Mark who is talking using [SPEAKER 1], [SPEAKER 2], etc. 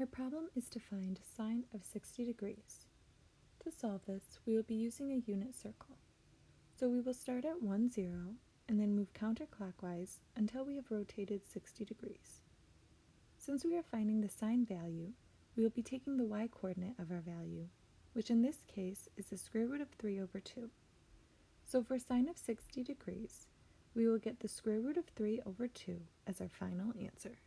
[SPEAKER 1] Our problem is to find sine of 60 degrees. To solve this, we will be using a unit circle. So we will start at 1, 0, and then move counterclockwise until we have rotated 60 degrees. Since we are finding the sine value, we will be taking the y-coordinate of our value, which in this case is the square root of 3 over 2. So for sine of 60 degrees, we will get the square root of 3 over 2 as our final answer.